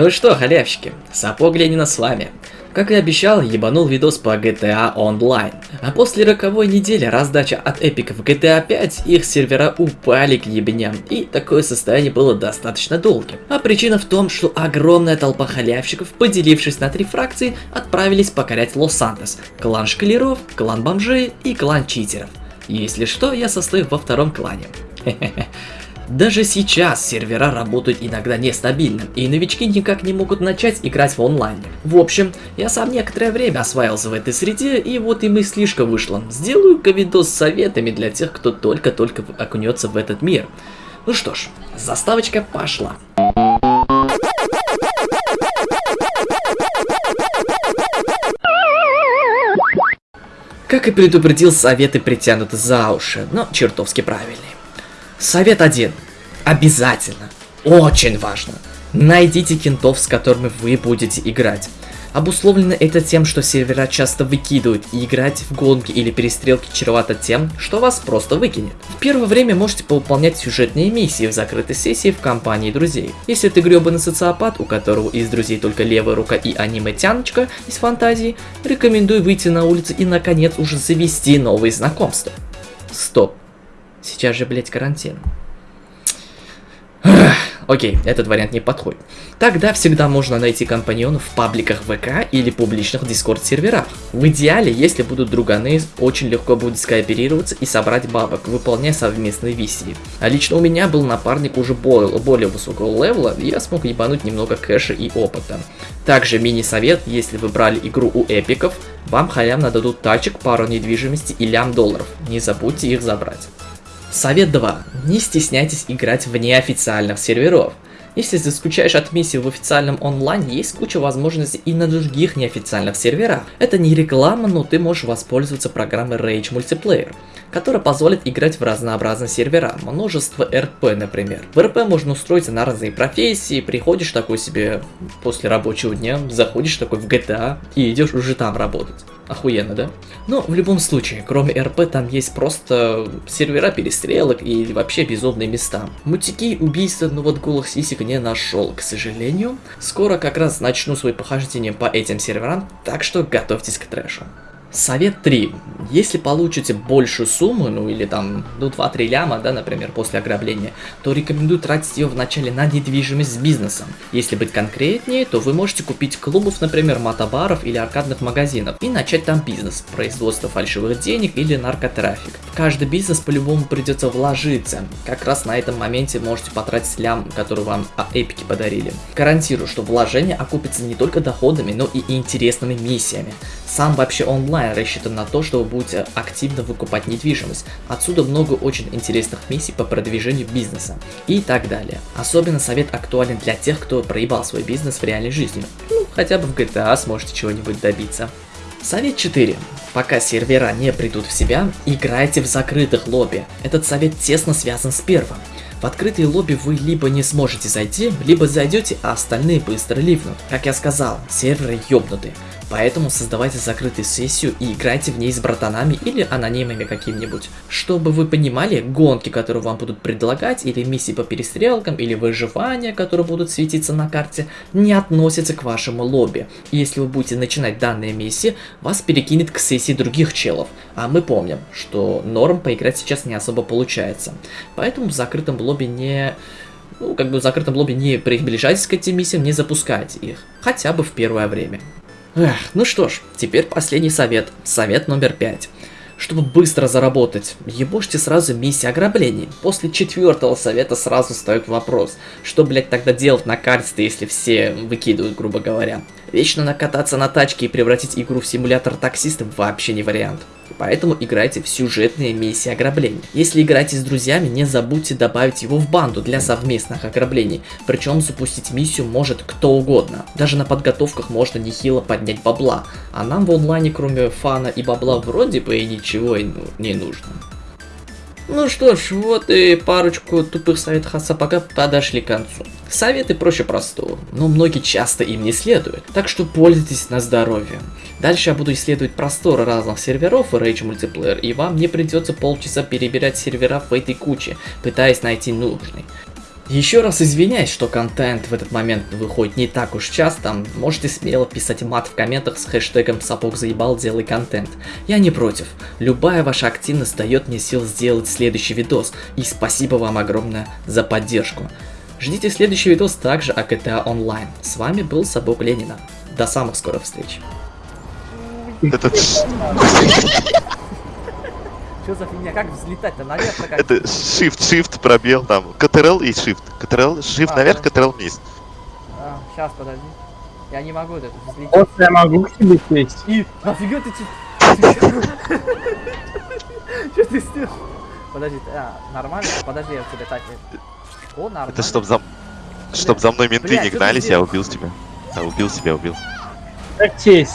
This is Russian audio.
Ну что, халявщики, сапог Ленина с вами. Как и обещал, ебанул видос по GTA Online. А после роковой недели раздача от эпиков GTA 5, их сервера упали к ебням, и такое состояние было достаточно долгим. А причина в том, что огромная толпа халявщиков, поделившись на три фракции, отправились покорять Лос-Сантос. Клан шкалеров, клан бомжей и клан читеров. Если что, я состою во втором клане. Хе-хе-хе. Даже сейчас сервера работают иногда нестабильно, и новички никак не могут начать играть в онлайне. В общем, я сам некоторое время осваивался в этой среде, и вот и мыслишка вышла. Сделаю-ка видос с советами для тех, кто только-только окунется в этот мир. Ну что ж, заставочка пошла. Как и предупредил, советы притянуты за уши, но чертовски правильные. Совет один. Обязательно. Очень важно. Найдите кентов, с которыми вы будете играть. Обусловлено это тем, что сервера часто выкидывают, и играть в гонки или перестрелки чревато тем, что вас просто выкинет. В первое время можете поуполнять сюжетные миссии в закрытой сессии в компании друзей. Если ты гребаный социопат, у которого из друзей только левая рука и аниме-тяночка из фантазии, рекомендую выйти на улицу и наконец уже завести новые знакомства. Стоп. Сейчас же, блять, карантин. Окей, этот вариант не подходит. Тогда всегда можно найти компаньонов в пабликах ВК или публичных дискорд серверах. В идеале, если будут друганы, очень легко будет скооперироваться и собрать бабок, выполняя совместные миссии. А лично у меня был напарник уже более, более высокого левела, и я смог ебануть немного кэша и опыта. Также мини-совет, если вы брали игру у эпиков, вам халявно дадут тачек, пару недвижимости и лям долларов. Не забудьте их забрать. Совет 2. Не стесняйтесь играть в неофициальных серверов. Если ты скучаешь от миссии в официальном онлайне, есть куча возможностей и на других неофициальных серверах. Это не реклама, но ты можешь воспользоваться программой Rage Multiplayer, которая позволит играть в разнообразные сервера, множество РП, например. В РП можно устроиться на разные профессии, приходишь такой себе после рабочего дня, заходишь такой в GTA и идешь уже там работать. Охуенно, да? Но в любом случае, кроме РП, там есть просто сервера перестрелок и вообще безумные места. Мутики убийства, ну вот голых сисек не нашел, к сожалению. Скоро как раз начну свои похождения по этим серверам, так что готовьтесь к трэшу. Совет 3. Если получите большую сумму, ну или там, ну 2-3 ляма, да, например, после ограбления, то рекомендую тратить ее вначале на недвижимость с бизнесом. Если быть конкретнее, то вы можете купить клубов, например, мотобаров или аркадных магазинов и начать там бизнес, производство фальшивых денег или наркотрафик. В каждый бизнес по-любому придется вложиться. Как раз на этом моменте можете потратить лям, который вам эпики подарили. Гарантирую, что вложение окупится не только доходами, но и интересными миссиями. Сам вообще онлайн рассчитан на то, что вы будете активно выкупать недвижимость. Отсюда много очень интересных миссий по продвижению бизнеса и так далее. Особенно совет актуален для тех, кто проебал свой бизнес в реальной жизни. Ну, хотя бы в GTA сможете чего-нибудь добиться. Совет 4. Пока сервера не придут в себя, играйте в закрытых лобби. Этот совет тесно связан с первым. В открытые лобби вы либо не сможете зайти, либо зайдете, а остальные быстро ливнут. Как я сказал, серверы ёбнуты. Поэтому создавайте закрытую сессию и играйте в ней с братанами или анонимами каким-нибудь. Чтобы вы понимали, гонки, которые вам будут предлагать, или миссии по перестрелкам, или выживания, которые будут светиться на карте, не относятся к вашему лобби. И если вы будете начинать данные миссии, вас перекинет к сессии других челов. А мы помним, что норм поиграть сейчас не особо получается. Поэтому в закрытом лобби не ну, как бы в закрытом лобби не приближайтесь к этим миссиям, не запускайте их. Хотя бы в первое время. Эх, ну что ж, теперь последний совет. Совет номер пять. Чтобы быстро заработать, ебошьте сразу миссии ограблений. После четвертого совета сразу встает вопрос, что, блять, тогда делать на карте, если все выкидывают, грубо говоря. Вечно накататься на тачке и превратить игру в симулятор таксиста вообще не вариант. Поэтому играйте в сюжетные миссии ограблений. Если играете с друзьями, не забудьте добавить его в банду для совместных ограблений. Причем запустить миссию может кто угодно. Даже на подготовках можно нехило поднять бабла. А нам в онлайне кроме фана и бабла вроде бы и ничего не нужно. Ну что ж, вот и парочку тупых советов от сапога подошли к концу. Советы проще простого, но многие часто им не следуют, так что пользуйтесь на здоровье. Дальше я буду исследовать просторы разных серверов в Rage Multiplayer, и вам не придется полчаса перебирать сервера в этой куче, пытаясь найти нужный. Еще раз извиняюсь, что контент в этот момент выходит не так уж часто. Можете смело писать мат в комментах с хэштегом сапог заебал, делай контент. Я не против. Любая ваша активность дает мне сил сделать следующий видос. И спасибо вам огромное за поддержку. Ждите следующий видос также о GTA Online. С вами был Сапог Ленина. До самых скорых встреч. Это, Что за фигня? Как взлетать-то наверх? Как... это shift, shift, пробел там. Ctrl и shift. Ctrl, shift А, наверх, да. Ctrl вниз. А, сейчас, подожди. Я не могу это взлететь. Вот я могу к тебе сесть. И нафига ты... Что ты сделал? Подожди, а, нормально? Подожди, я тебе так... О, нормально. Это чтоб за, чтоб за мной менты Бля, не гнались, я убил тебя. Я убил себя, убил. Как честь.